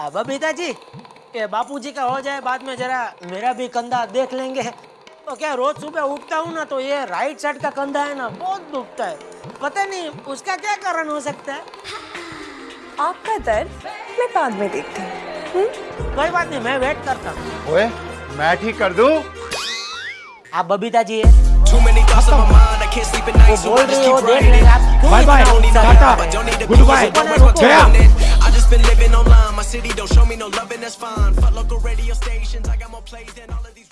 अब बबीता जी ये बापूजी का हो जाए बाद में जरा मेरा भी कंधा देख लेंगे। तो क्या रोज सुबह उठता हूँ ना तो ये राइट साइड का कंधा है ना बहुत दुखता है। पता नहीं उसका क्या कारण हो सकता है? आपका दर्द मैं बाद में देखती हूँ। कोई बात नहीं मैं वेट करता हूँ। ओए मैं ठीक कर दूँ? आप बबीता जी है Too many thoughts on my mind, I can't sleep at night, so बोल I just रही हो keep देख writing लेंगे आप। Bye, उत्साह टाटा, है? I don't online, my city don't show me no love and that's fine. Fuck local radio stations, I got more plays than all of these.